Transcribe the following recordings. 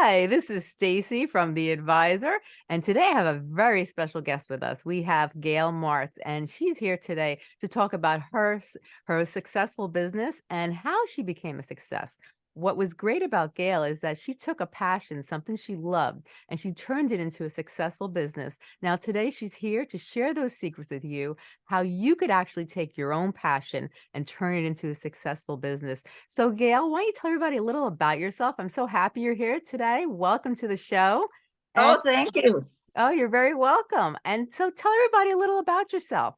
Hi, this is Stacy from The Advisor, and today I have a very special guest with us. We have Gail Martz, and she's here today to talk about her her successful business and how she became a success. What was great about Gail is that she took a passion, something she loved, and she turned it into a successful business. Now, today she's here to share those secrets with you, how you could actually take your own passion and turn it into a successful business. So, Gail, why don't you tell everybody a little about yourself? I'm so happy you're here today. Welcome to the show. Oh, and Oh, thank you. oh, you're very welcome. And so, tell everybody a little about yourself.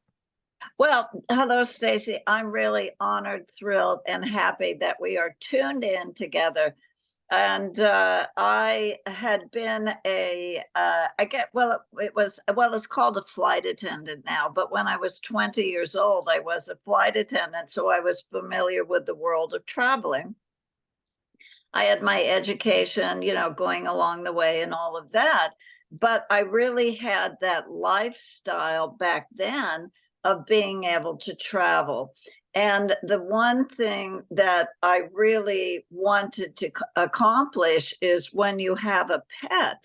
Well, hello, Stacy. I'm really honored, thrilled, and happy that we are tuned in together. And uh, I had been a, uh, I get, well, it, was, well, it's called a flight attendant now, but when I was 20 years old, I was a flight attendant. So I was familiar with the world of traveling. I had my education, you know, going along the way and all of that. But I really had that lifestyle back then of being able to travel. And the one thing that I really wanted to accomplish is when you have a pet,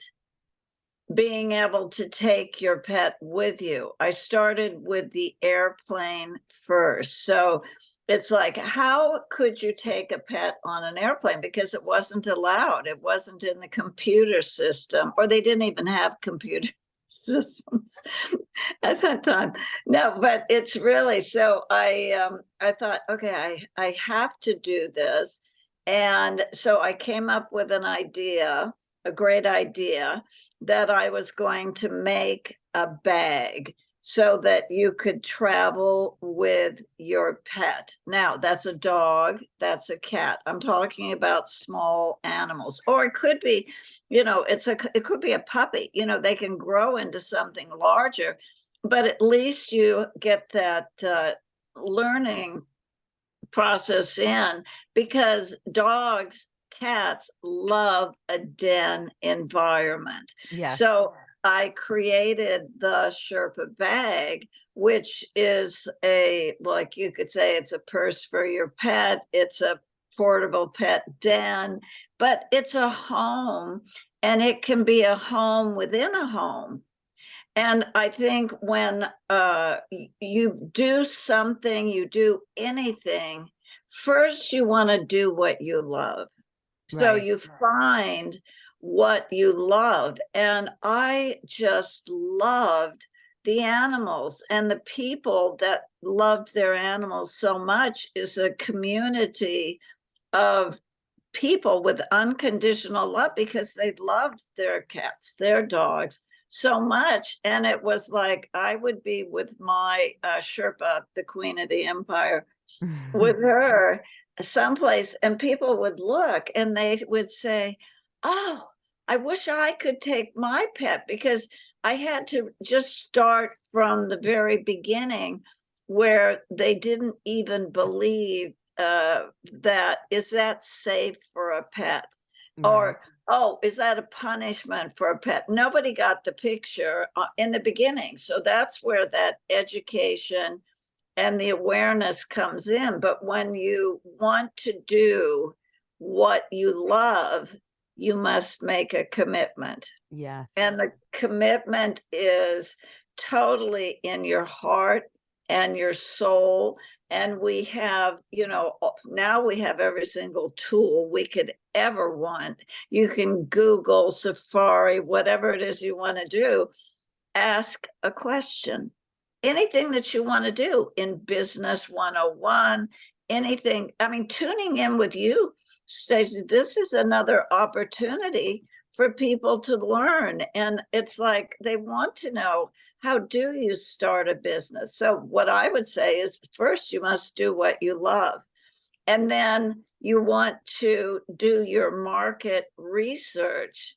being able to take your pet with you. I started with the airplane first. So it's like, how could you take a pet on an airplane? Because it wasn't allowed, it wasn't in the computer system, or they didn't even have computer systems at that time. No, but it's really so I um I thought, okay, I I have to do this. And so I came up with an idea, a great idea that I was going to make a bag so that you could travel with your pet. Now, that's a dog, that's a cat. I'm talking about small animals, or it could be, you know, it's a, it could be a puppy, you know, they can grow into something larger, but at least you get that uh, learning process in because dogs, cats love a den environment. Yes. So I created the Sherpa bag, which is a, like you could say, it's a purse for your pet. It's a portable pet den, but it's a home and it can be a home within a home. And I think when uh, you do something, you do anything, first you want to do what you love. So you find what you love. And I just loved the animals and the people that loved their animals so much is a community of people with unconditional love because they loved their cats, their dogs so much. And it was like I would be with my uh, Sherpa, the queen of the empire, with her someplace, and people would look and they would say, Oh, I wish I could take my pet because I had to just start from the very beginning where they didn't even believe uh, that is that safe for a pet? Right. Or, oh, is that a punishment for a pet? Nobody got the picture uh, in the beginning. So that's where that education and the awareness comes in. But when you want to do what you love, you must make a commitment. Yes. And the commitment is totally in your heart and your soul. And we have, you know, now we have every single tool we could ever want. You can Google, Safari, whatever it is you want to do, ask a question. Anything that you want to do in Business 101, anything. I mean, tuning in with you, Stacey, this is another opportunity for people to learn. And it's like they want to know how do you start a business? So, what I would say is first, you must do what you love. And then you want to do your market research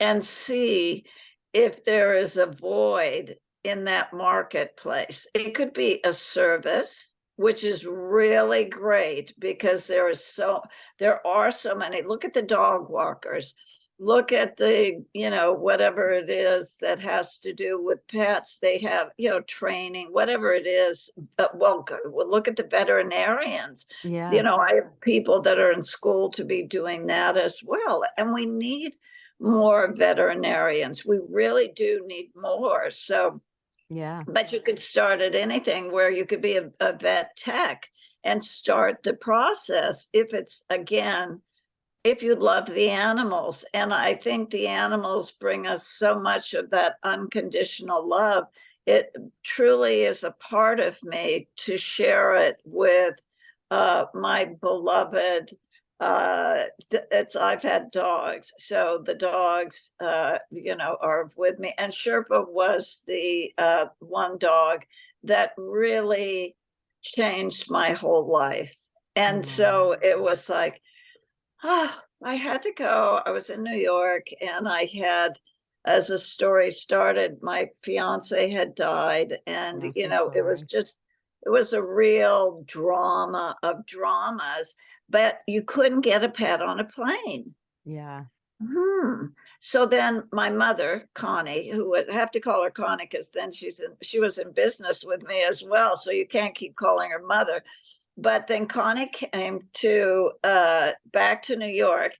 and see if there is a void in that marketplace. It could be a service, which is really great because there is so there are so many. Look at the dog walkers. look at the, you know, whatever it is that has to do with pets, they have, you know, training, whatever it is. Uh, well, well, look at the veterinarians. Yeah. You know, I have people that are in school to be doing that as well, and we need more veterinarians. We really do need more. So, Yeah. but you could start at anything where you could be a, a vet tech and start the process if it's again, if you love the animals. And I think the animals bring us so much of that unconditional love. It truly is a part of me to share it with uh, my beloved uh it's i've had dogs so the dogs uh you know are with me and sherpa was the uh one dog that really changed my whole life and so it was like ah i had to go. I was in new york and i had as the story started my fiance had died and I'm you so know it was just it was a real drama of dramas but you couldn't get a pet on a plane. Yeah. Hmm. So then my mother, Connie, who would have to call her Connie because then she's in, she was in business with me as well. So you can't keep calling her mother. But then Connie came to uh, back to New York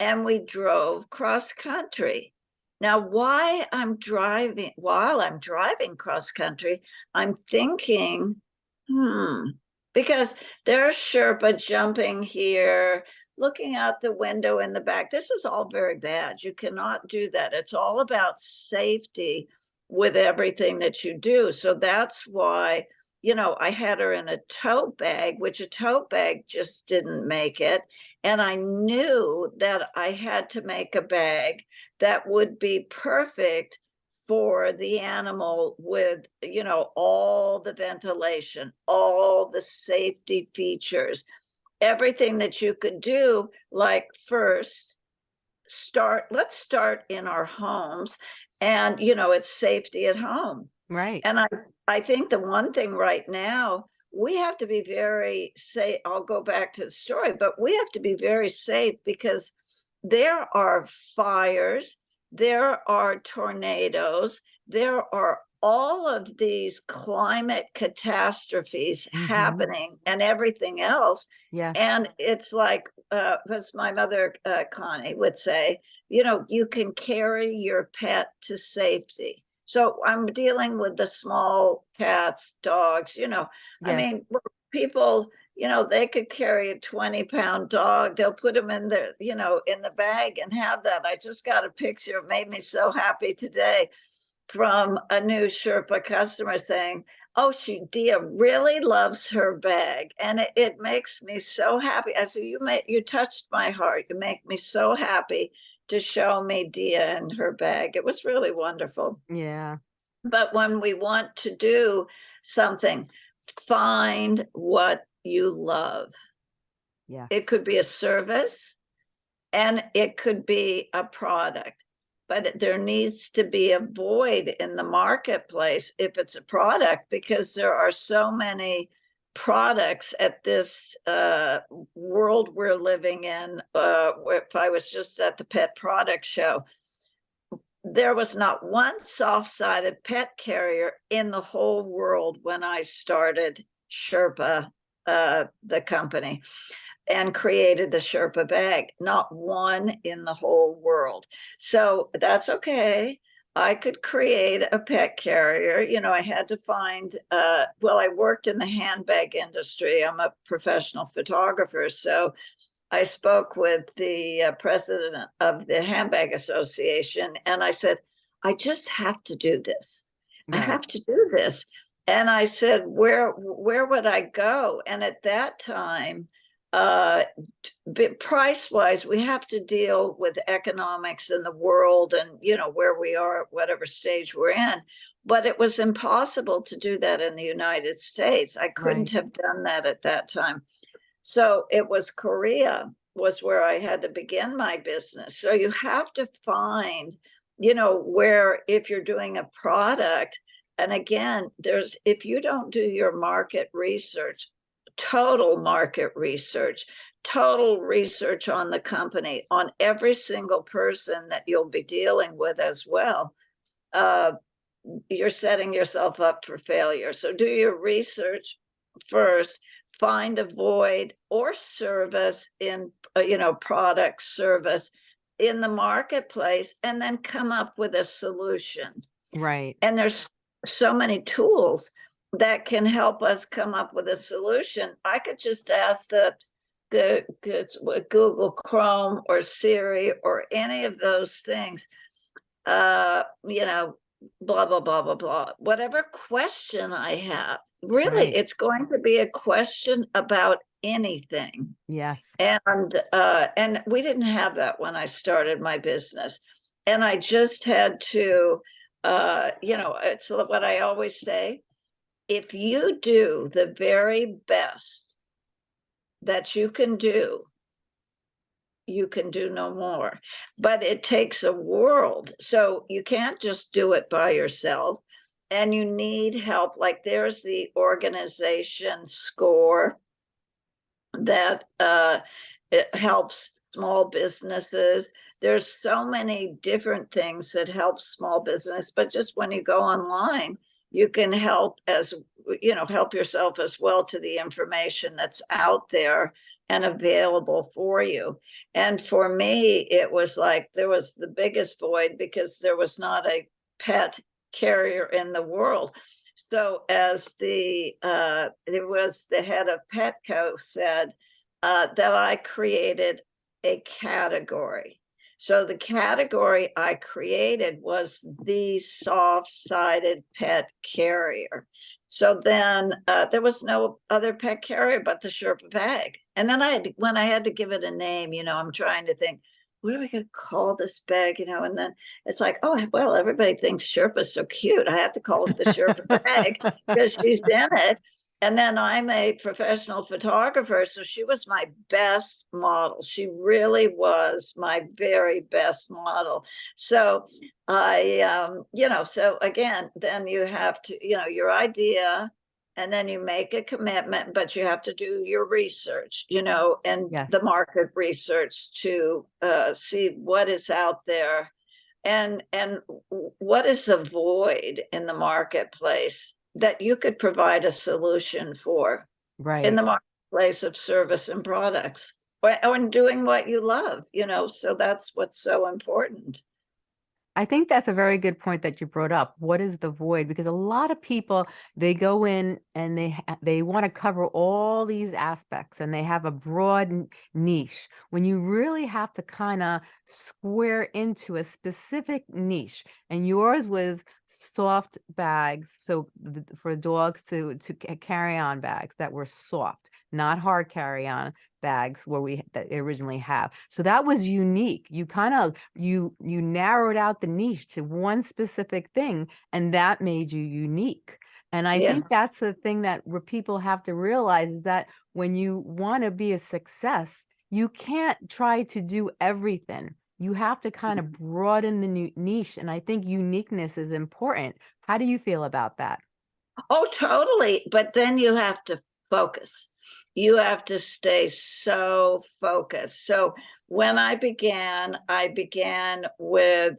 and we drove cross country. Now, why I'm driving, while I'm driving cross country, I'm thinking, hmm, because there's Sherpa jumping here, looking out the window in the back. This is all very bad. You cannot do that. It's all about safety with everything that you do. So that's why, you know, I had her in a tote bag, which a tote bag just didn't make it. And I knew that I had to make a bag that would be perfect for the animal with, you know, all the ventilation, all the safety features, everything that you could do, like first, start, let's start in our homes and, you know, it's safety at home. Right. And I, I think the one thing right now, we have to be very say, I'll go back to the story, but we have to be very safe because there are fires, there are tornadoes, there are all of these climate catastrophes Mhm. happening and everything else. Yeah. And it's like, uh, as my mother, uh, Connie would say, you know, you can carry your pet to safety. So I'm dealing with the small cats, dogs, you know, I mean, people, you know, they could carry a 20 pound dog. They'll put them in the, you know, in the bag and have that. I just got a picture. It made me so happy today from a new Sherpa customer saying, Oh, she Dia really loves her bag. And it, it makes me so happy. I said, You made you touched my heart. You make me so happy to show me Dia and her bag. It was really wonderful. Yeah. But when we want to do something, find what you love. Yeah. It could be a service and it could be a product. But there needs to be a void in the marketplace if it's a product because there are so many products at this uh, world we're living in. Uh, if I was just at the pet product show, there was not one soft-sided pet carrier in the whole world when I started Sherpa, uh, the company, and created the Sherpa bag. Not one in the whole world. So that's okay. I could create a pet carrier. You know, I had to find, uh, well, I worked in the handbag industry. I'm a professional photographer. So I spoke with the uh, president of the Handbag Association and I said, I just have to do this. I have to do this. And I said, where, where would I go? And at that time, uh, price wise, we have to deal with economics in the world and, you know, where we are, at whatever stage we're in. But it was impossible to do that in the United States. I couldn't Right. have done that at that time. So it was Korea was where I had to begin my business. So you have to find, you know, where if you're doing a product, and again, there's if you don't do your market research, total market research, total research on the company, on every single person that you'll be dealing with as well. Uh, you're setting yourself up for failure. So do your research first, find a void or service in, uh, you know, product service in the marketplace, and then come up with a solution. Right. And there's so many tools that can help us come up with a solution. I could just ask that the, what Google Chrome or Siri or any of those things, uh, you know, blah, blah, blah, blah, blah, whatever question I have, really, Right. it's going to be a question about anything. Yes. And, uh, and we didn't have that when I started my business. And I just had to, uh, you know, it's what I always say. If you do the very best that you can do, you can do no more. But it takes a world. So you can't just do it by yourself. And you need help. Like there's the organization score that uh, helps small businesses. There's so many different things that help small business, but just when you go online, you can help as, you know, help yourself as well to the information that's out there and available for you. And for me, it was like, there was the biggest void because there was not a pet carrier in the world. So as the, uh, it was the head of Petco said, uh, that I created a category. So the category I created was the soft-sided pet carrier. So then uh, there was no other pet carrier but the Sherpa bag. And then I had, to- when I had to give it a name, you know, I'm trying to think, what are we gonna call this bag, you know? And then it's like, oh, well, everybody thinks Sherpa's so cute. I have to call it the Sherpa bag because she's in it. And then I'm a professional photographer, so she was my best model. She really was my very best model. So I, um, you know, so again, then you have to, you know, your idea, and then you make a commitment, but you have to do your research, you know, and Yes. the market research to uh, see what is out there and and what is the void in the marketplace that you could provide a solution for right. in the marketplace of service and products or, or in doing what you love, you know, so that's what's so important. I think that's a very good point that you brought up. What is the void? Because a lot of people they go in and they they want to cover all these aspects and they have a broad niche. When you really have to kind of square into a specific niche, and yours was soft bags, so for dogs to to carry on bags that were soft, not hard carry on bags where we originally have. So that was unique. You kind of you you narrowed out the niche to one specific thing and that made you unique. And I Yeah. think that's the thing that where people have to realize is that when you want to be a success, you can't try to do everything. You have to kind of mm-hmm. broaden the niche and I think uniqueness is important. How do you feel about that? Oh, totally. But then you have to focus. You have to stay so focused. So when I began, I began with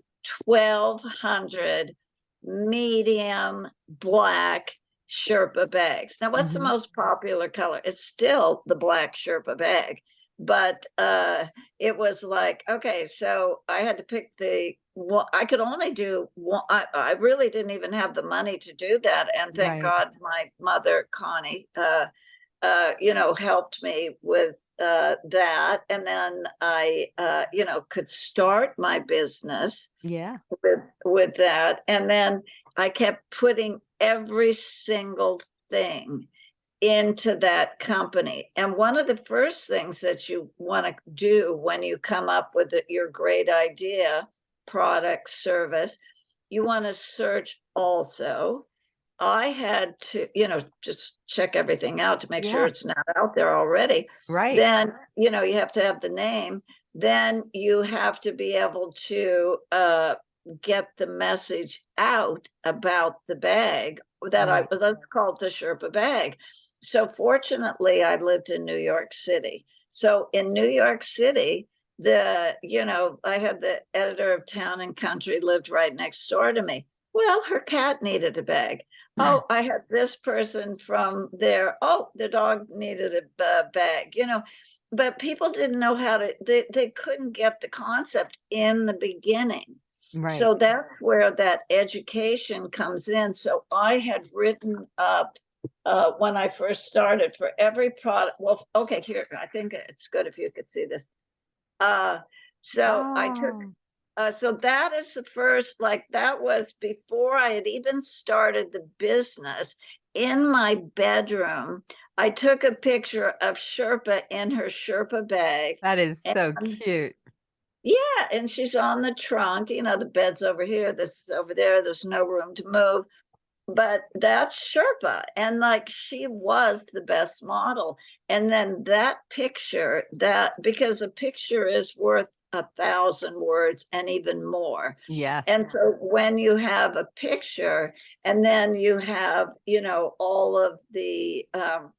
1200 medium black Sherpa bags. Now, what's the Mhm. most popular color? It's still the black Sherpa bag. But uh, it was like, okay, so I had to pick the well, I could only do one. I, I really didn't even have the money to do that. And thank Right. God my mother, Connie, uh, uh, you know, helped me with uh, that. And then I, uh, you know, could start my business Yeah. with with that and then i kept putting every single thing into that company and one of the first things that you want to do when you come up with your great idea product service you want to search also i had to you know just check everything out to make sure it's not out there already Right. then you know you have to have the name then you have to be able to uh get the message out about the bag that i was that's called the sherpa bag so fortunately, I lived in New York City. So in New York City, the, you know, I had the editor of Town and Country lived right next door to me. Well, her cat needed a bag. Oh, I had this person from there. Oh, the dog needed a ba- bag, you know. But people didn't know how to, they, they couldn't get the concept in the beginning. Right. So that's where that education comes in. So I had written up uh, when I first started for every product. Well, okay, here, I think it's good if you could see this. Uh, so I took, Oh, uh, so that is the first, like, that was before I had even started the business. In my bedroom, I took a picture of Sherpa in her Sherpa bag. That is so and- cute. Yeah, and she's on the trunk, you know, the bed's over here, this is over there, there's no room to move. But that's Sherpa, and like she was the best model. And then that picture, that because a picture is worth a thousand words and even more. Yes. And so when you have a picture and then you have, you know, all of the um,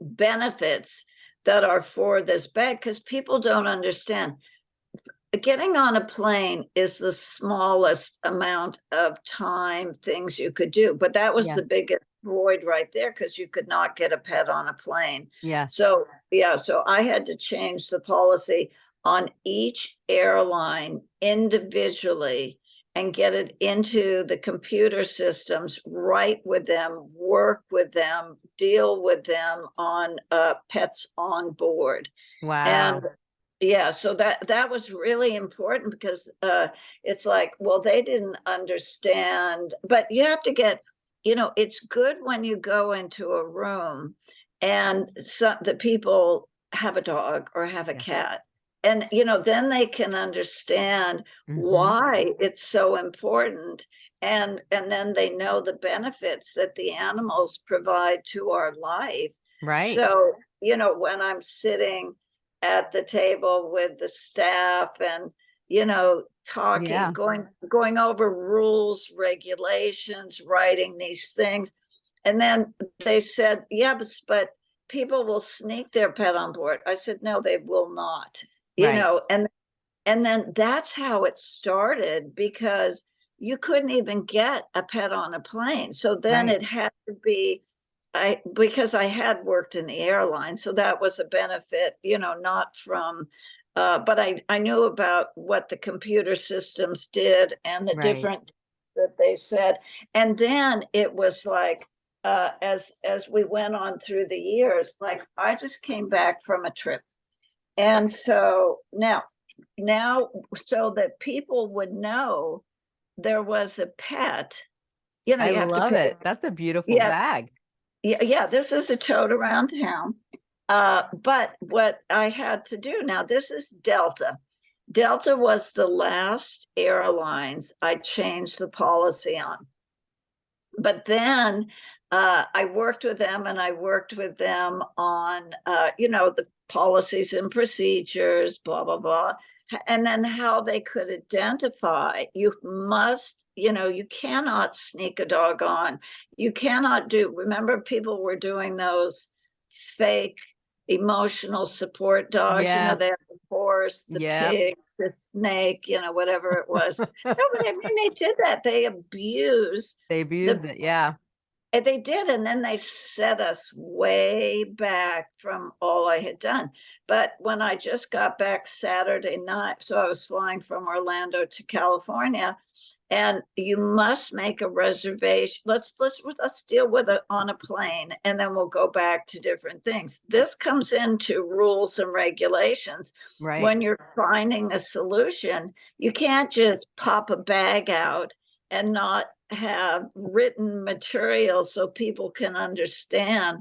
benefits that are for this bag, because people don't understand. Getting on a plane is the smallest amount of time things you could do, but that was the biggest void right there because you could not get a pet on a plane. Yeah. So, yeah, so I had to change the policy on each airline individually and get it into the computer systems, write with them, work with them, deal with them on uh, pets on board. Wow. And yeah, so that that was really important because uh it's like, well, they didn't understand, but you have to get, you know, it's good when you go into a room and some the people have a dog or have a Yeah. cat. And you know, then they can understand Mhm. why it's so important and and then they know the benefits that the animals provide to our life Right. so, you know, when I'm sitting at the table with the staff and, you know, talking, Yeah. going, going over rules, regulations, writing these things. And then they said, yeah, but, but people will sneak their pet on board. I said, no, they will not, you Right. know, and, and then that's how it started because you couldn't even get a pet on a plane. So then Right. it had to be I because I had worked in the airline, so that was a benefit, you know, not from uh, but I I knew about what the computer systems did and the Right. different that they said. And then it was like uh as as we went on through the years, like I just came back from a trip. And so now now so that people would know there was a pet, you know, I you have to love it. That's a beautiful Yeah. bag. yeah, yeah, this is a tote around town. Uh, but what I had to do now, this is Delta. Delta was the last airlines I changed the policy on. But then uh, I worked with them and I worked with them on, uh, you know, the policies and procedures, blah, blah, blah. And then how they could identify, you must, you know, you cannot sneak a dog on. You cannot do, remember people were doing those fake emotional support dogs, you know, they have the horse, the Yep. pig, the snake, you know, whatever it was. No, but I mean, they did that. They abused They abused it. Yeah. And they did, and then they set us way back from all I had done. But when I just got back Saturday night, so I was flying from Orlando to California, and you must make a reservation. Let's let's let's deal with it on a plane, and then we'll go back to different things. This comes into rules and regulations Right. when you're finding a solution, you can't just pop a bag out and not have written material so people can understand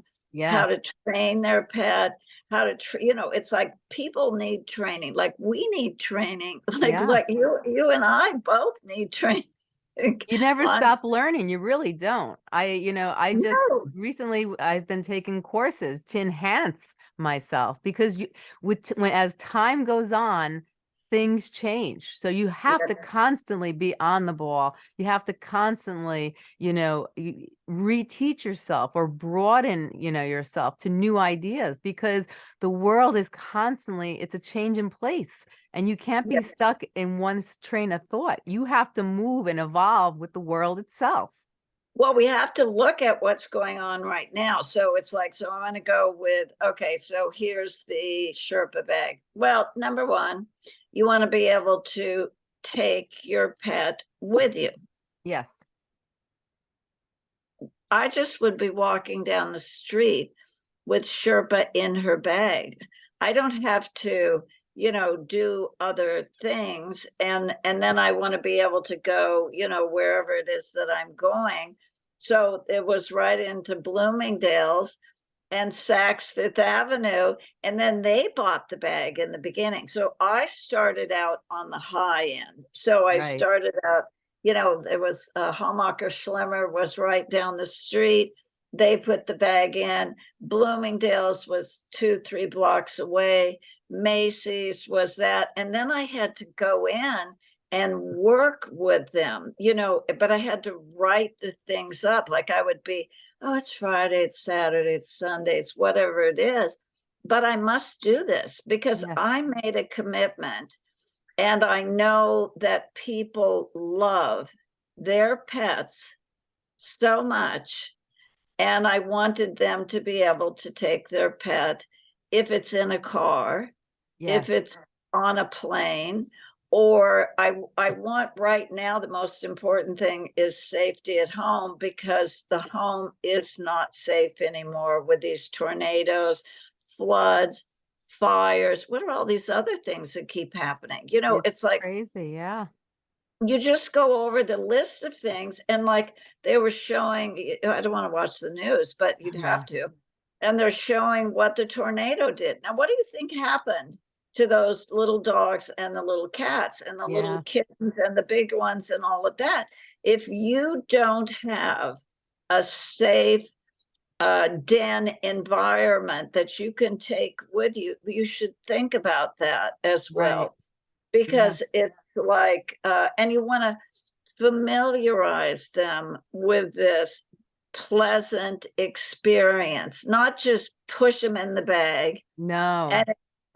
how to train their pet, how to, you know, it's like people need training, like we need training, like, Yeah. like you, you and I both need training. You never on- stop learning. You really don't. I, you know, I just No. recently i've been taking courses to enhance myself because you with when as time goes on, things change. So you have to constantly be on the ball. You have to constantly, you know, reteach yourself or broaden, you know, yourself to new ideas because the world is constantly, it's a change in place and you can't Yeah. be stuck in one train of thought. You have to move and evolve with the world itself. Well, we have to look at what's going on right now. So it's like, so I'm gonna go with, okay, so here's the Sherpa bag. Well, number one, you want to be able to take your pet with you. Yes. I just would be walking down the street with Sherpa in her bag. I don't have to, you know, do other things and and then I want to be able to go, you know, wherever it is that I'm going. So it was right into Bloomingdale's and Saks Fifth Avenue, and then they bought the bag in the beginning. So I started out on the high end. So I Right. started out you know, there was uh, Hammacher Schlemmer was right down the street. They put the bag in. Bloomingdale's was two, three blocks away. Macy's was that. And then I had to go in and work with them, you know, but I had to write the things up. Like I would be, oh, it's Friday, it's Saturday, it's Sunday, it's whatever it is. But I must do this because Yes. I made a commitment and I know that people love their pets so much. And I wanted them to be able to take their pet if it's in a car, Yes. if it's on a plane, or I, I want right now, the most important thing is safety at home because the home is not safe anymore with these tornadoes, floods, fires. What are all these other things that keep happening? You know, it's like crazy. Yeah. you just go over the list of things and like they were showing I don't want to watch the news, but you'd Yeah. have to. And they're showing what the tornado did. Now, what do you think happened to those little dogs and the little cats and the Yeah. little kittens and the big ones and all of that? If you don't have a safe uh, den environment that you can take with you, you should think about that as Right. well because it's like uh and you want to familiarize them with this pleasant experience not just push them in the bag No. and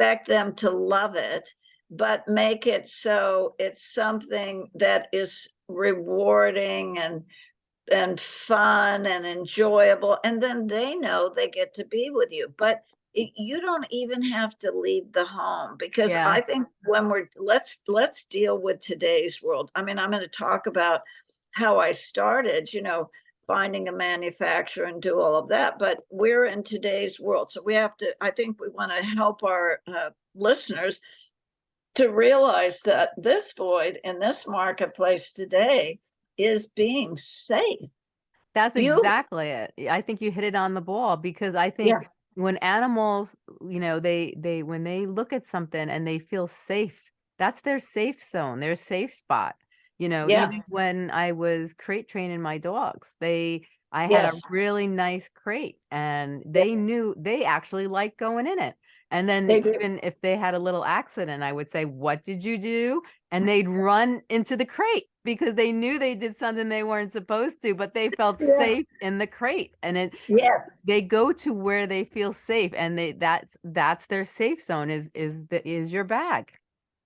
expect them to love it but make it so it's something that is rewarding and and fun and enjoyable and then they know they get to be with you but you don't even have to leave the home because Yeah. i think when we're let's let's deal with today's world i mean i'm going to talk about how i started you know finding a manufacturer and do all of that but we're in today's world so we have to i think we want to help our uh, listeners to realize that this void in this marketplace today is being safe That's You- exactly it. I think you hit it on the ball because I think Yeah. when animals, you know, they they when they look at something and they feel safe, that's their safe zone, their safe spot. You know, Yeah. even when I was crate training my dogs, they I had a really nice crate and they knew they actually liked going in it. And then They do. even if they had a little accident, I would say, "What did you do?" And mm. they'd run into the crate because they knew they did something they weren't supposed to, but they felt Yeah. safe in the crate. And it Yeah, they go to where they feel safe and they that's that's their safe zone is is the is your bag.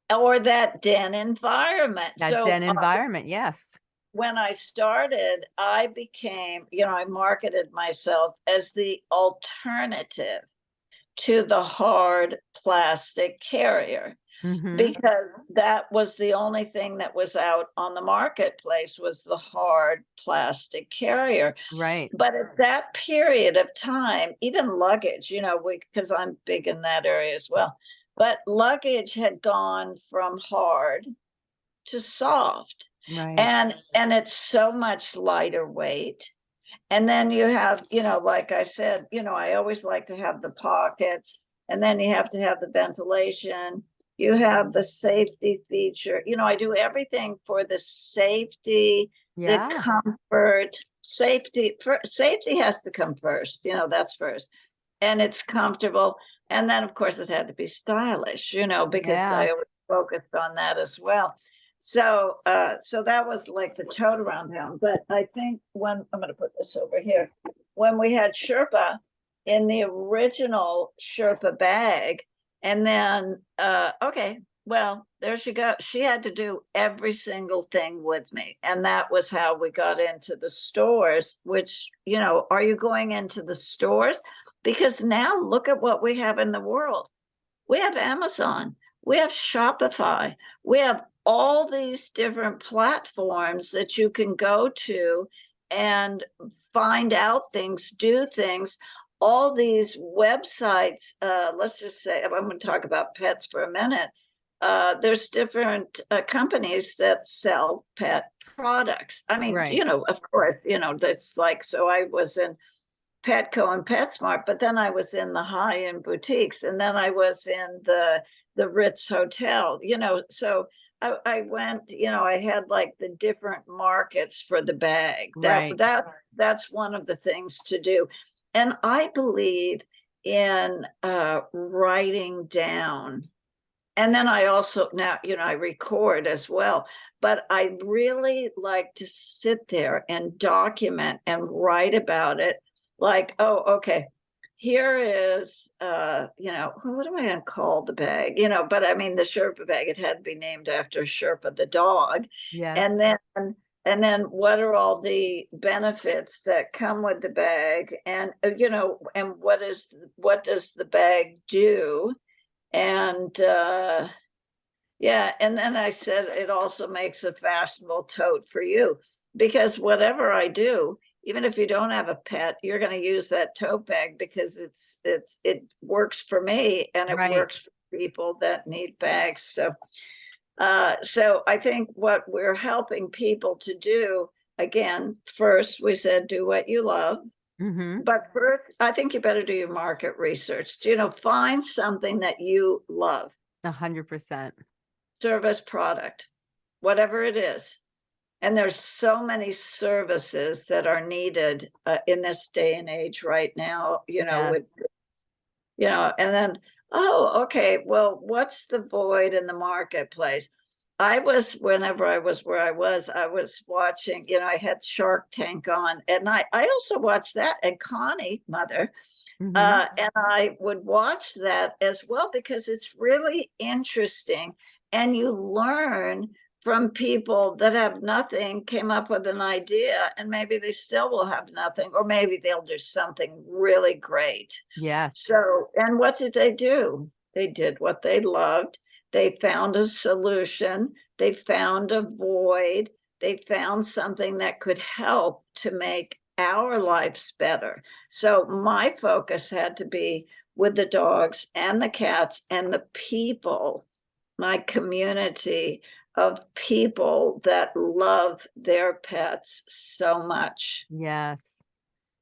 Or that den environment. That So, den uh, environment, yes. when I started, I became, you know, I marketed myself as the alternative to the hard plastic carrier Mhm. because that was the only thing that was out on the marketplace was the hard plastic carrier. Right. But at that period of time, even luggage, you know, we because I'm big in that area as well. But luggage had gone from hard to soft. Right. And and it's so much lighter weight. And then you have, you know, like I said, you know, I always like to have the pockets and then you have to have the ventilation. You have the safety feature. You know, I do everything for the safety, yeah. the comfort, safety. For, safety has to come first. You know, that's first, and it's comfortable. And then, of course, it had to be stylish. You know, because Yeah. I always focused on that as well. So, uh, so that was like the tote around town, but I think when, I'm gonna put this over here. When we had Sherpa in the original Sherpa bag, and then, uh, okay, well, there she go. She had to do every single thing with me. And that was how we got into the stores, which, you know, are you going into the stores? Because now look at what we have in the world. We have Amazon, we have Shopify, we have all these different platforms that you can go to and find out things, do things. All these websites, uh, let's just say, I'm going to talk about pets for a minute. Uh, there's different uh, companies that sell pet products. I mean, Right. you know, of course, you know, that's like, so I was in Petco and PetSmart, but then I was in the high-end boutiques and then I was in the, the Ritz Hotel, you know, so I, I went, you know, I had like the different markets for the bag. That, Right. that, that's one of the things to do. And I believe in, uh, writing down. And then I also, now, you know, I record as well, but I really like to sit there and document and write about it. Like, oh, okay, here is, uh, you know, what am I gonna call the bag? You know, but I mean, the Sherpa bag, it had to be named after Sherpa the dog. Yes. And then, and then what are all the benefits that come with the bag? And, uh, you know, and what is, what does the bag do? And, uh, yeah, and then I said it also makes a fashionable tote for you. Because whatever I do, even if you don't have a pet, you're gonna use that tote bag because it's, it's, it works for me and it Right. works for people that need bags, so. Uh, so I think what we're helping people to do, again, first, we said, do what you love. Hmm But first, I think you better do your market research, you know, find something that you love, A hundred percent. service, product, whatever it is. And there's so many services that are needed uh, in this day and age right now, you know, with, you know, and then, oh, okay, well, what's the void in the marketplace? I was, whenever I was where I was, I was watching, you know, I had Shark Tank on and I, I also watched that and Connie, mother, Mhm. uh, and I would watch that as well because it's really interesting and you learn from people that have nothing, came up with an idea and maybe they still will have nothing, or maybe they'll do something really great. Yes. So, and what did they do? They did what they loved. They found a solution. They found a void. They found something that could help to make our lives better. So my focus had to be with the dogs and the cats and the people, my community of people that love their pets so much. Yes.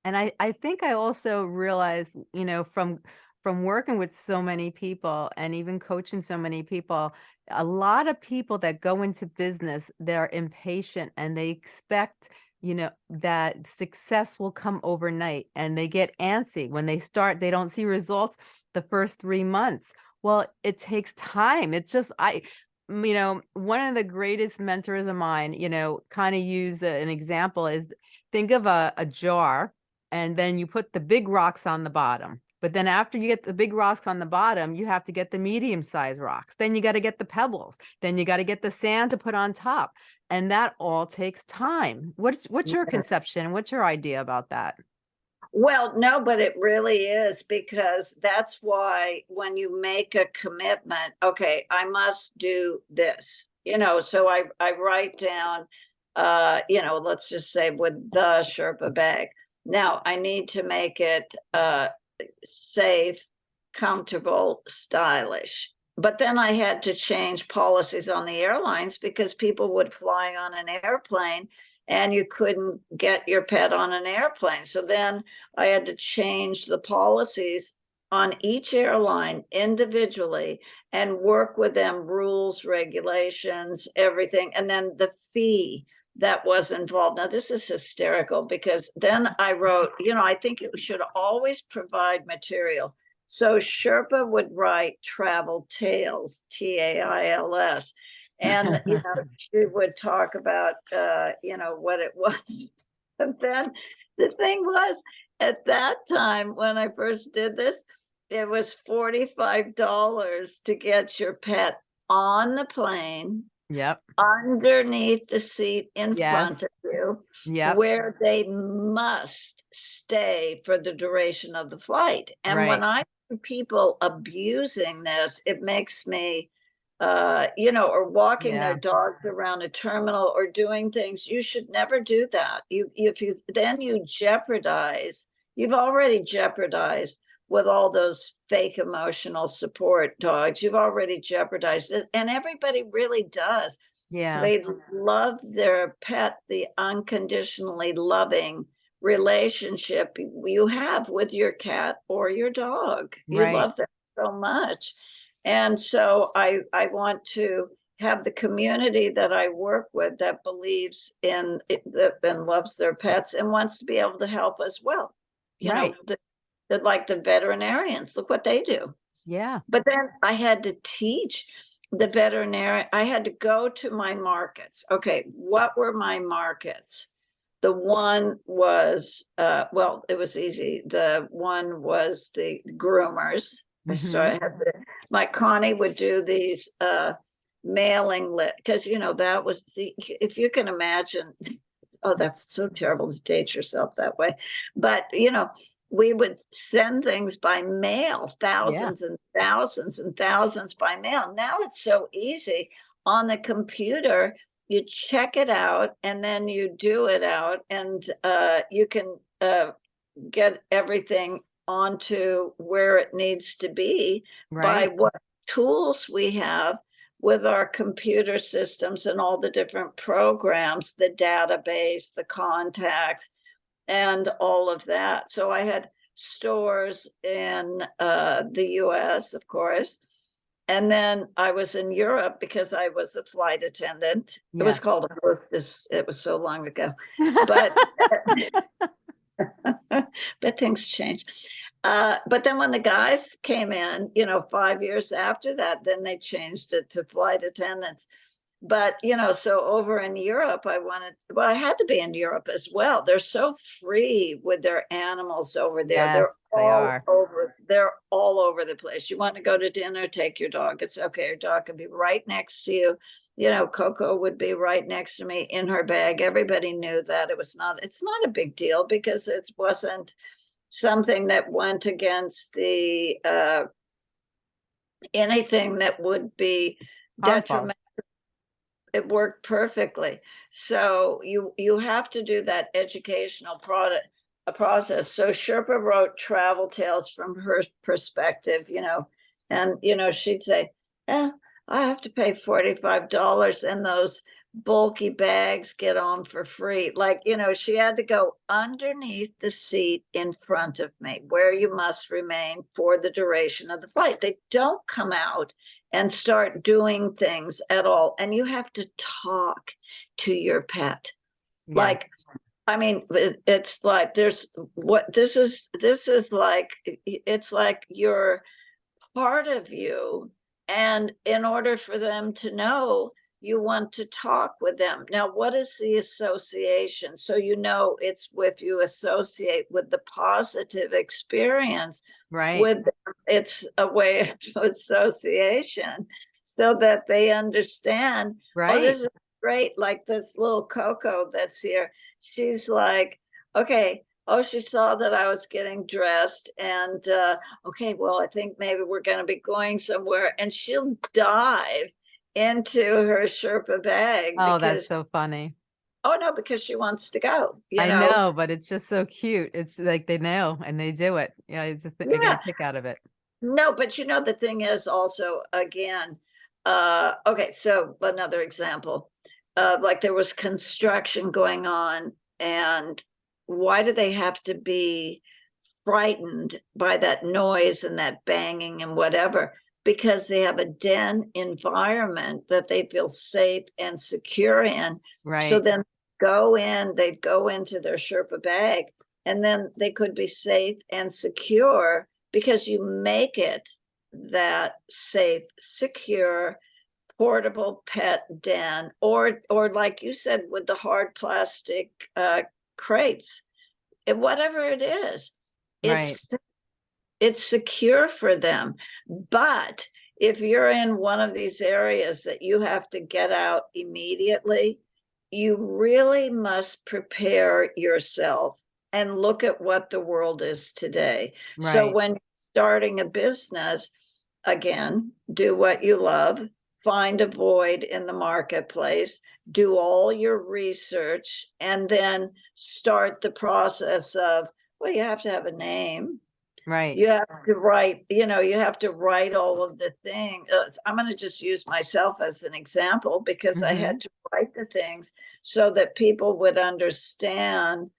And I, I think I also realized, you know, from from working with so many people and even coaching so many people, a lot of people that go into business, they're impatient and they expect, you know, that success will come overnight and they get antsy when they start, they don't see results the first three months. Well, it takes time. It's just I you know, one of the greatest mentors of mine, you know, kind of use an example is think of a, a jar and then you put the big rocks on the bottom. But then after you get the big rocks on the bottom, you have to get the medium sized rocks. Then you got to get the pebbles. Then you got to get the sand to put on top. And that all takes time. What's what's your conception? What's your idea about that? Well, no, but it really is because that's why when you make a commitment, okay, I must do this, you know, so I, I write down, uh, you know, let's just say with the Sherpa bag. Now I need to make it, uh, safe, comfortable, stylish. But then I had to change policies on the airlines because people would fly on an airplane and you couldn't get your pet on an airplane. So then I had to change the policies on each airline individually and work with them, rules, regulations, everything. And then the fee that was involved. Now, this is hysterical because then I wrote, you know, I think it should always provide material So Sherpa would write travel tales, T A I L S. And, you know, she would talk about, uh, you know, what it was. And then the thing was, at that time, when I first did this, it was forty-five dollars to get your pet on the plane, Yep, underneath the seat in front of you, Yeah. where they must stay for the duration of the flight. And when I see people abusing this, it makes me, uh, you know, or walking their dogs around a terminal or doing things, you should never do that. You, if you, then you jeopardize, you've already jeopardized with all those fake emotional support dogs, you've already jeopardized it. And everybody really does. yeah, They love their pet, the unconditionally loving relationship you have with your cat or your dog. You Right. love them so much. And so I, I want to have the community that I work with that believes in that and loves their pets and wants to be able to help as well. You know, Right. the, the, like the veterinarians, look what they do. yeah, But then I had to teach the veterinarian, I had to go to my markets. Okay, what were my markets? The one was, uh, well, it was easy. The one was the groomers. So I had the, my Connie would do these, uh, mailing lit, because you know, that was the, if you can imagine, oh, that's so terrible to date yourself that way. But, you know, we would send things by mail, thousands and thousands and thousands by mail. Now it's so easy on the computer. You check it out and then you do it out and uh, you can uh, get everything onto where it needs to be by what tools we have with our computer systems and all the different programs, the database, the contacts, and all of that. So I had stores in uh, the US, of course. And then I was in Europe because I was a flight attendant. It was called a hostess. It was so long ago, but but things change. Uh, but then when the guys came in, you know, five years after that, then they changed it to flight attendants. But, you know, so over in Europe, I wanted, well, I had to be in Europe as well. They're so free with their animals over there. They're Yes, they all are. over, they're all over the place. You want to go to dinner, take your dog. It's okay. Your dog can be right next to you. You know, Coco would be right next to me in her bag. Everybody knew that it was not, it's not a big deal because it wasn't something that went against the, uh, anything that would be detrimental. It worked perfectly. So you, you have to do that educational product, a process. So Sherpa wrote travel tales from her perspective, you know, and, you know, she'd say, eh, I have to pay forty-five dollars and those bulky bags get on for free. Like, you know, she had to go underneath the seat in front of me where you must remain for the duration of the flight. They don't come out and start doing things at all. And you have to talk to your pet. Like, I mean, it's like there's what this is, this is like, it's like you're part of you. And in order for them to know, you want to talk with them. Now, what is the association? So you know it's with you associate with the positive experience right, with them, it's a way of association so that they understand oh, right, this is great. Like this little Coco that's here. She's like, okay, oh, she saw that I was getting dressed and, uh, okay, well, I think maybe we're going to be going somewhere and she'll dive into her Sherpa bag. oh, that's so funny. oh no, because she wants to go, you I know? know, but it's just so cute. It's like they know and they do it. Yeah, I just I get a kick out of it. No, but you know, the thing is also, again, uh, okay, so another example. Uh, like there was construction going on and why do they have to be frightened by that noise and that banging and whatever? Because they have a den environment that they feel safe and secure in. Right. So then go in, they'd go into their Sherpa bag and then they could be safe and secure because you make it that safe, secure, portable pet den, or, or like you said, with the hard plastic, uh, crates. Whatever it is, Right. It's, secure for them. But if you're in one of these areas that you have to get out immediately, you really must prepare yourself and look at what the world is today. So when starting a business, again, do what you love, find a void in the marketplace, do all your research, and then start the process of, well, you have to have a name. Right. You have to write, you know, you have to write all of the thing. uh, I'm gonna just use myself as an example because I Mhm. had to write the things so that people would understand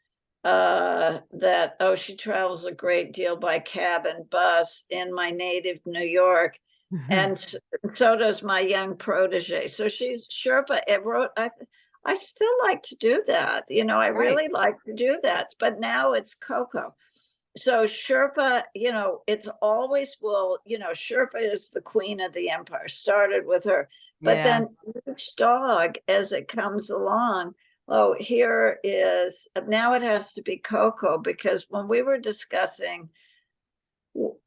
uh, that, oh, she travels a great deal by cab and bus in my native New York. And s- so does my young protege. So she's Sherpa. It wrote, I, I still like to do that. You know, I Right. really like to do that, but now it's Coco. So Sherpa, you know, it's always will, you know, Sherpa is the queen of the empire, started with her. But Yeah. then each dog, as it comes along, oh, here is, now it has to be Coco, because when we were discussing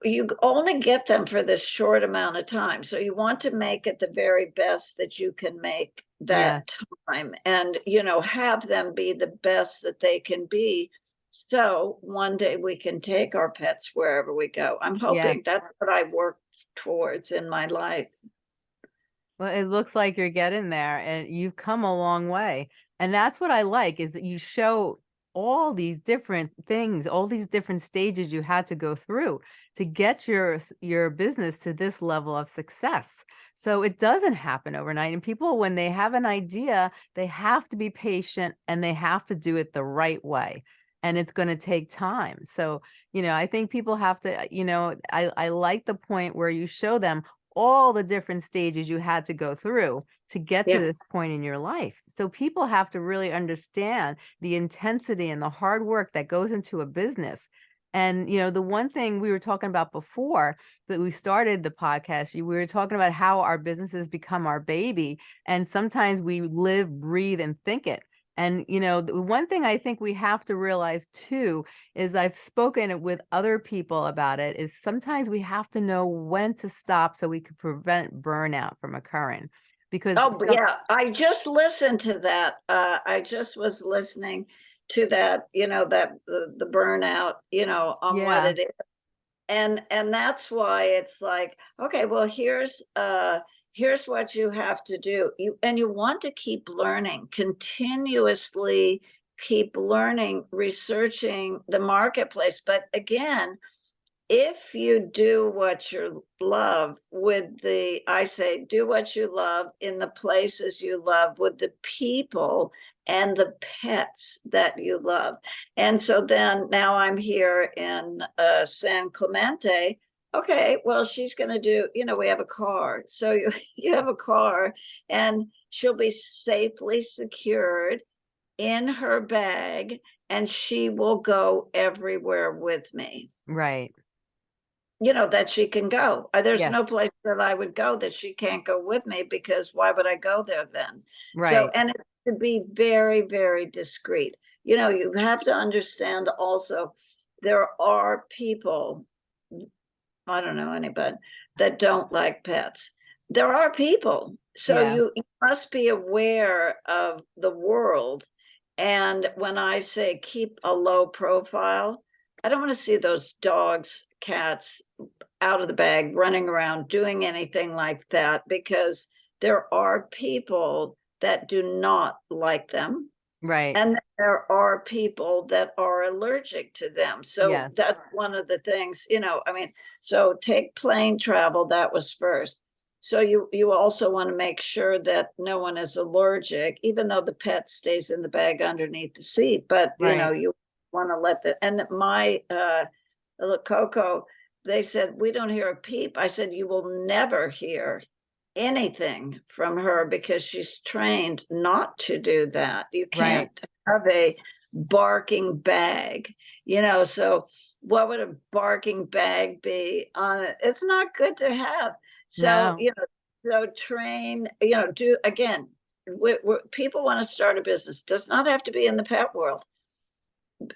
you only get them for this short amount of time. So you want to make it the very best that you can make that time and, you know, have them be the best that they can be. So one day we can take our pets wherever we go. I'm hoping Yes. that's what I work towards in my life. Well, it looks like you're getting there and you've come a long way. And that's what I like is that you show all these different things, all these different stages you had to go through to get your s- your business to this level of success. So it doesn't happen overnight. And people, when they have an idea, they have to be patient and they have to do it the right way. And it's going to take time. So, you know, I think people have to, uh, you know, I, I like the point where you show them all the different stages you had to go through to get to this point in your life. So people have to really understand the intensity and the hard work that goes into a business. And you know, the one thing we were talking about before that we started the podcast, we were talking about how our businesses become our baby and sometimes we live, breathe and think it. And you know, the one thing I think we have to realize too is I've spoken with other people about it is sometimes we have to know when to stop so we can prevent burnout from occurring. Because Oh, yeah, I just listened to that. Uh, I just was listening to that, you know, that the, the burnout, you know, on what it is. And and that's why it's like, okay, well, here's uh here's what you have to do. You and you want to keep learning, continuously keep learning, researching the marketplace. But again, if you do what you love with the, I say, do what you love in the places you love with the people and the pets that you love. And so then now I'm here in uh, San Clemente. Okay, well, she's going to do, you know, we have a car. So you, you have a car and she'll be safely secured in her bag and she will go everywhere with me right. you know, that she can go. Uh, There's no place that I would go that she can't go with me because why would I go there then? Right. So, and it's to be very, very discreet. You know, you have to understand also, there are people, I don't know anybody, that don't like pets. There are people. So Yeah. you you must be aware of the world. And when I say keep a low profile, I don't want to see those dogs, cats out of the bag, running around, doing anything like that, because there are people that do not like them. Right. And there are people that are allergic to them. So Yes. that's one of the things, you know, I mean, so take plane travel, that was first. So you, you also want to make sure that no one is allergic, even though the pet stays in the bag underneath the seat, but you know, you want to let the, and my, uh, little Coco, they said, we don't hear a peep. I said, you will never hear anything from her because she's trained not to do that. You can't have a barking bag, you know, so what would a barking bag be on it? It's not good to have. So, No. you know, so train, you know, do, again, we, people want to start a business, does not have to be in the pet world.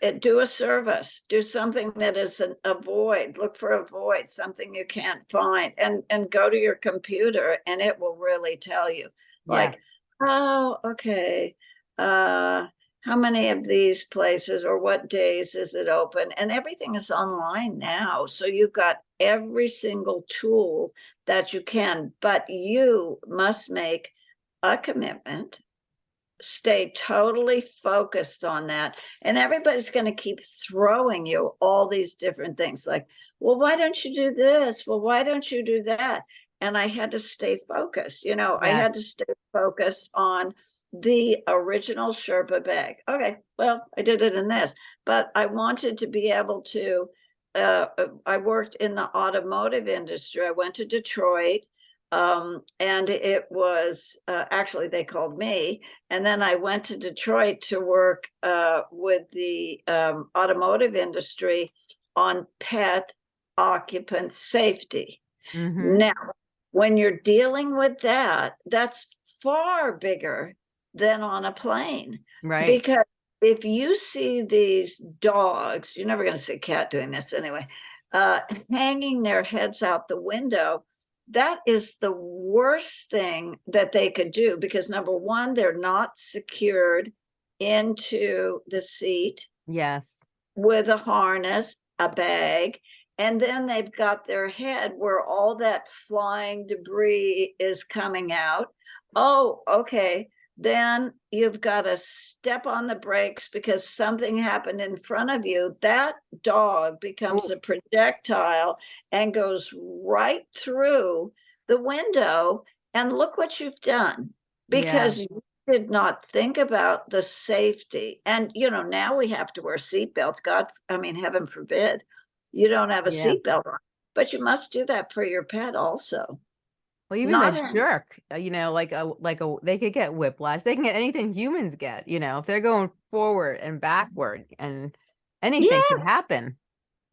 Uh, Do a service, do something that is an a void, look for a void, something you can't find, and, and go to your computer and it will really tell you. Like, Yes. oh, okay, uh, how many of these places or what days is it open? And everything is online now, so you've got every single tool that you can, but you must make a commitment. Stay totally focused on that, and everybody's gonna keep throwing you all these different things like, well, why don't you do this? Well, why don't you do that? And I had to stay focused, you know, I had to stay focused on the original Sherpa bag. Okay, well, I did it in this, but I wanted to be able to, uh, uh, I worked in the automotive industry. I went to Detroit. Um, and it was, uh, actually they called me, and then I went to Detroit to work, uh, with the, um, automotive industry on pet occupant safety. Mhm. Now, when you're dealing with that, that's far bigger than on a plane. Right. Because if you see these dogs, you're never gonna see a cat doing this anyway, uh, hanging their heads out the window, that is the worst thing that they could do because number one, they're not secured into the seat Yes. with a harness, a bag, and then they've got their head where all that flying debris is coming out. Oh, okay. Then you've got to step on the brakes because something happened in front of you. That dog becomes Ooh. a projectile and goes right through the window. And look what you've done Yeah. because you did not think about the safety. And, you know, now we have to wear seatbelts. God, I mean, heaven forbid you don't have a Yeah. seatbelt on, but you must do that for your pet also. Well, even Not a jerk, uh, you know, like a like a they could get whiplash. They can get anything humans get, you know, if they're going forward and backward and anything can happen.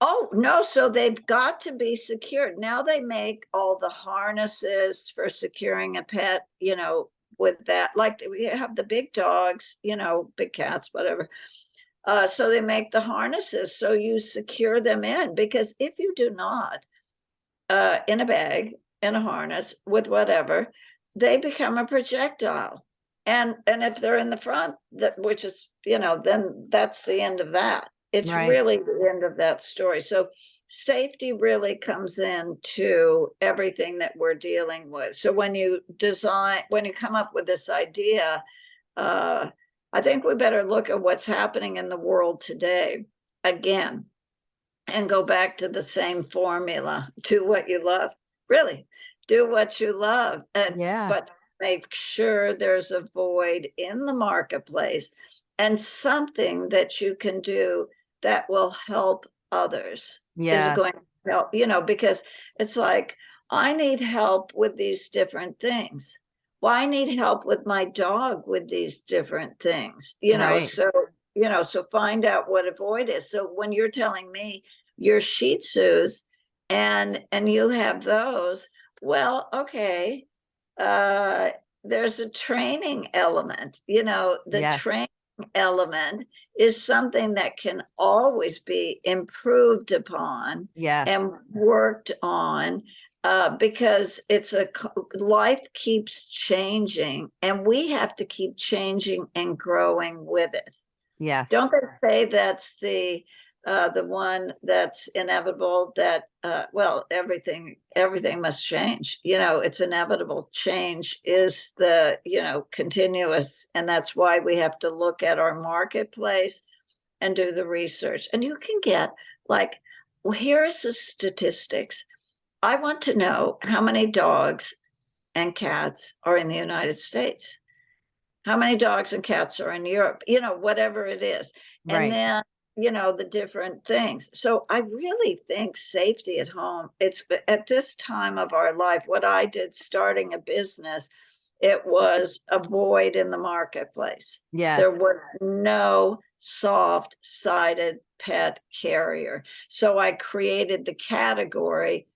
Oh, no, so they've got to be secured. Now they make all the harnesses for securing a pet, you know, with that, like we have the big dogs, you know, big cats, whatever. Uh, so they make the harnesses, so you secure them in, because if you do not, uh, in a bag, in a harness, with whatever, they become a projectile. And, and if they're in the front, that, which is, you know, then that's the end of that. It's Right. really the end of that story. So safety really comes into everything that we're dealing with. So when you design, when you come up with this idea, uh, I think we better look at what's happening in the world today again and go back to the same formula. Do what you love. Really, do what you love. And Yeah. but make sure there's a void in the marketplace and something that you can do that will help others yeah is going to help, you know, because it's like, I need help with these different things. Well, I need help with my dog with these different things, you know, Right. so, you know, so find out what a void is. So when you're telling me your Shih Tzus and, and you have those, well, okay, uh, there's a training element, you know, the Yes. training element is something that can always be improved upon Yes. and worked on uh, because it's a life keeps changing and we have to keep changing and growing with it. Yes. Don't they say that's the uh, the one that's inevitable that uh, well everything everything must change you know it's inevitable. Change is the you know continuous and that's why we have to look at our marketplace and do the research. And you can get like well here is the statistics. I want to know how many dogs and cats are in the united states. How many dogs and cats are in europe you know whatever it is. And Right. then you know the different things so i really think safety at home it's at this time of our life what i did starting a business it was a void in the marketplace Yes. there was no soft sided pet carrier. So I created the category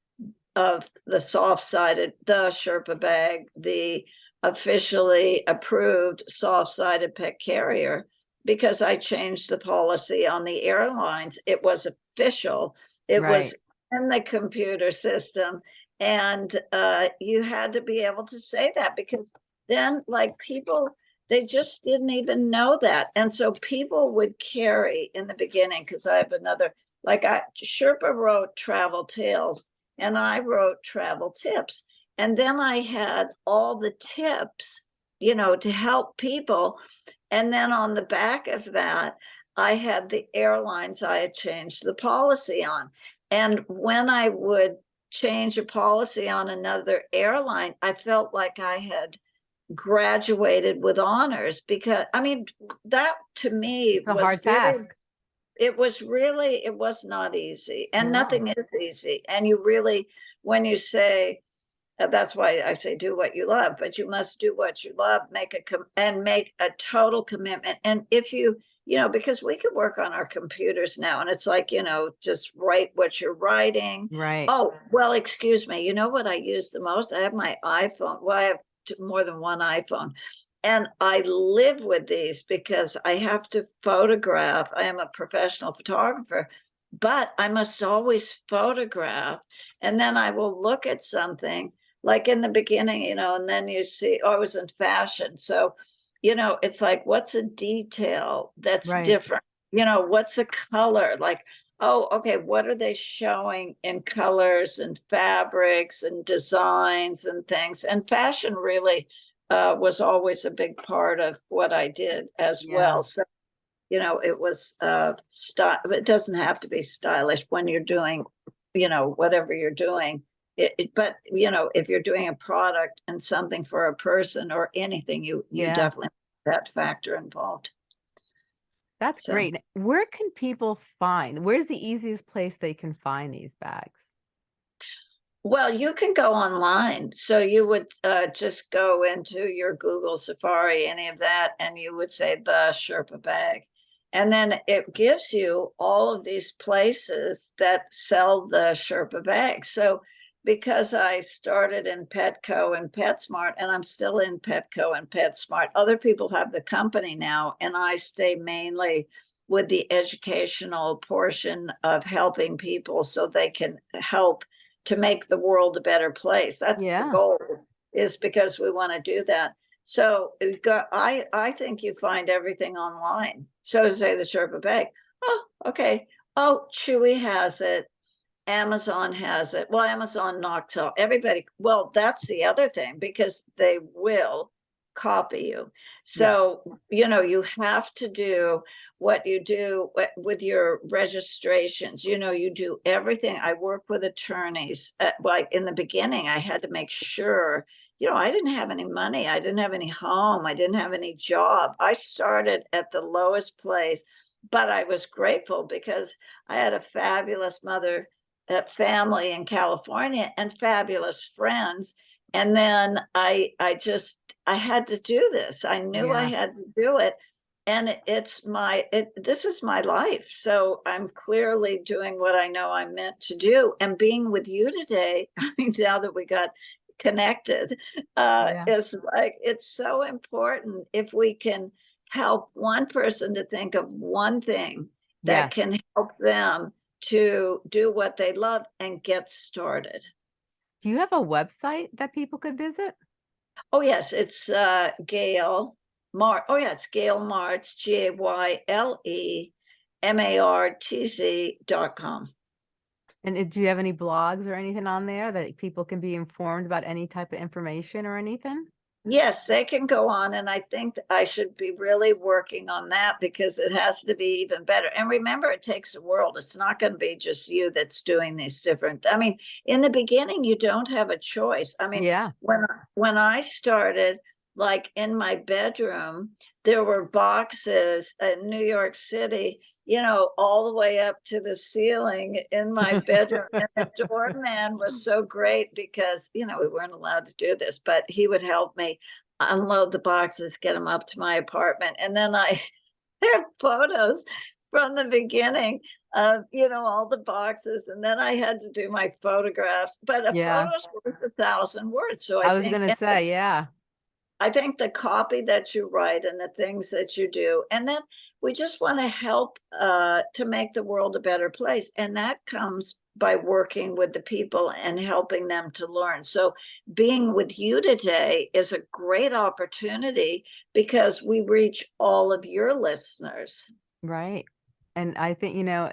of the soft sided, the Sherpa bag, the officially approved soft sided pet carrier. Because I changed the policy on the airlines. It was official. It was in the computer system. And uh, you had to be able to say that because then like people, they just didn't even know that. And so people would carry in the beginning, because I have another, like I, Sherpa wrote travel tales and I wrote travel tips. And then I had all the tips, you know, to help people. And then on the back of that, I had the airlines I had changed the policy on. And when I would change a policy on another airline, I felt like I had graduated with honors because, I mean, that to me It's a was hard really- task. it was really it was not easy and No. nothing is easy and you really when you say that's why i say do what you love but you must do what you love make a com- and make a total commitment and if you you know because we can work on our computers now and it's like you know just write what you're writing Right. Oh, well, excuse me. You know what I use the most? I have my iPhone. Well, I have more than one iPhone. And I live with these because I have to photograph. I am a professional photographer, but I must always photograph. And then I will look at something like in the beginning, you know, and then you see, oh, I was in fashion. So, you know, it's like, what's a detail that's Right. different? You know, what's a color? Like, oh, okay, what are they showing in colors and fabrics and designs and things? And fashion really uh, was always a big part of what I did as Yeah. well. So, you know, it was uh, style. It doesn't have to be stylish when you're doing, you know, whatever you're doing. It, it- but you know, if you're doing a product and something for a person or anything, you you Yeah. definitely have that factor involved. That's So- great. Where can people find, where's the easiest place they can find these bags? Well, you can go online. So you would uh, just go into your Google Safari, any of that, and you would say the Sherpa bag. And then it gives you all of these places that sell the Sherpa bag. So because I started in Petco and PetSmart, and I'm still in Petco and PetSmart, other people have the company now, and I stay mainly with the educational portion of helping people so they can help to make the world a better place. That's Yeah. the goal, is because we want to do that. So uh, got, I, I think you find everything online. So to say the Sherpa bag, oh, okay. Oh, Chewy has it. Amazon has it. Well, Amazon knocks off everybody. Well, that's the other thing because they will copy you. So, you know, you have to do what you do with your registrations. You know, you do everything. I work with attorneys. Uh, like in the beginning, I had to make sure, you know, I didn't have any money. I didn't have any home. I didn't have any job. I started at the lowest place, but I was grateful because I had a fabulous mother, family in California and fabulous friends. And then I, I just, I had to do this. I knew I had to do it. And it- it's my, it, this is my life. So I'm clearly doing what I know I'm meant to do. And being with you today, I mean, now that we got connected, uh, Yeah. is like, it's so important if we can help one person to think of one thing that Yes. can help them to do what they love and get started. Do you have a website that people could visit? Oh, yes, it's uh Gayle Mar, oh yeah, it's Gayle Martz, G A Y L E M A R T Z dot com. And do you have any blogs or anything on there that people can be informed about any type of information or anything? Yes, they can go on, and I think I should be really working on that because it has to be even better. And remember, it takes a world. It's not going to be just you that's doing these different. I mean, in the beginning, you don't have a choice. I mean, Yeah. when I- when I started, like in my bedroom, there were boxes in New York City, you know, all the way up to the ceiling in my bedroom. and the doorman was so great because, you know, we weren't allowed to do this, but he would help me unload the boxes, get them up to my apartment. And then I have photos from the beginning of, you know, all the boxes, and then I had to do my photographs, but a Yeah. photo's worth a thousand words, so I I was gonna say, yeah, I think the copy that you write and the things that you do, and then we just want to help uh, to make the world a better place. And that comes by working with the people and helping them to learn. So being with you today is a great opportunity because we reach all of your listeners right. And I think, you know,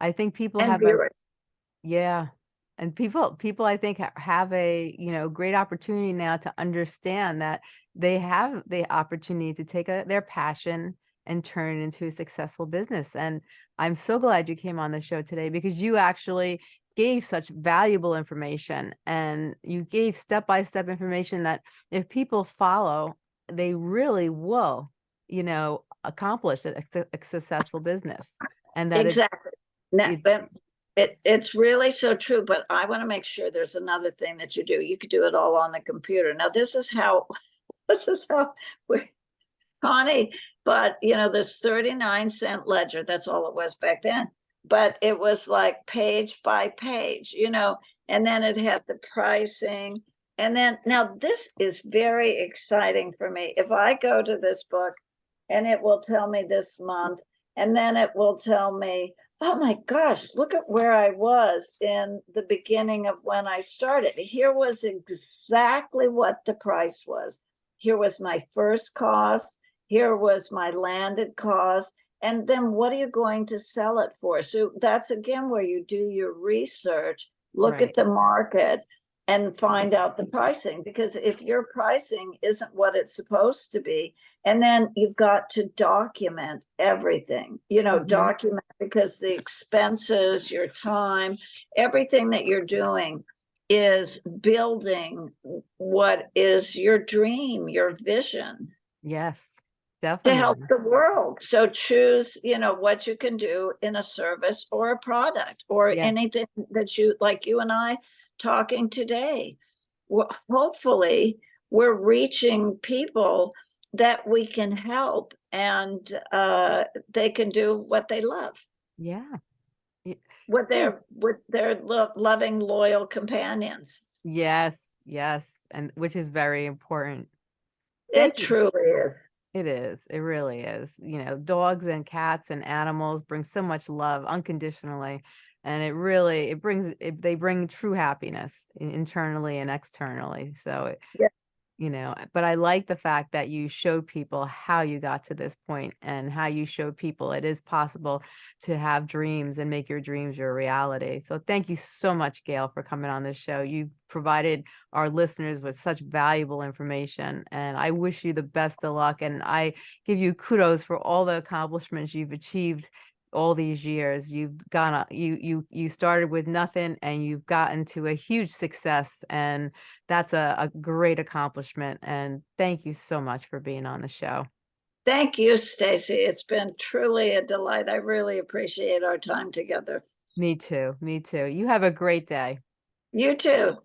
I think people and have a. Yeah. And people people I think have a, you know, great opportunity now to understand that they have the opportunity to take a, their passion and turn it into a successful business. And I'm so glad you came on the show today because you actually gave such valuable information and you gave step-by-step information that if people follow, they really will, you know, accomplish a, a successful business. And that it, Exactly. It but it, it's really so true, but I want to make sure there's another thing that you do. You could do it all on the computer. Now, this is how, this is how we, Connie, but you know, this 39 cent ledger, that's all it was back then. But it was like page by page, you know, and then it had the pricing. And then now this is very exciting for me. If I go to this book and it will tell me this month, and then it will tell me, oh my gosh, look at where I was in the beginning of when I started. Here was exactly what the price was. Here was my first cost. Here was my landed cost. And then what are you going to sell it for? So that's again where you do your research, look Right. at the market and find out the pricing. Because if your pricing isn't what it's supposed to be, and then you've got to document everything, you know, Mhm. document because the expenses, your time, everything that you're doing is building what is your dream, your vision Yes, definitely. to help the world. So choose, you know, what you can do in a service or a product or Yes. anything that you, like you and I talking today. Well, hopefully we're reaching people that we can help and uh, they can do what they love Yeah. With their hmm. with their lo- loving loyal companions. Yes, yes, and which is very important. It truly is. It is. It really is. You know, dogs and cats and animals bring so much love unconditionally, and it really it brings it, they bring true happiness internally and externally. So it, Yeah. You know, eh, but I like the fact that you showed people how you got to this point and how you showed people it is possible to have dreams and make your dreams your reality. So thank you so much, Gayle, for coming on this show. You provided our listeners with such valuable information, and I wish you the best of luck. And I give you kudos for all the accomplishments you've achieved all these years. You've gone, a- you you you started with nothing, and you've gotten to a huge success, and that's a, a great accomplishment. And thank you so much for being on the show. Thank you, Stacy. It's been truly a delight. I really appreciate our time together. Me too. Me too. You have a great day. You too.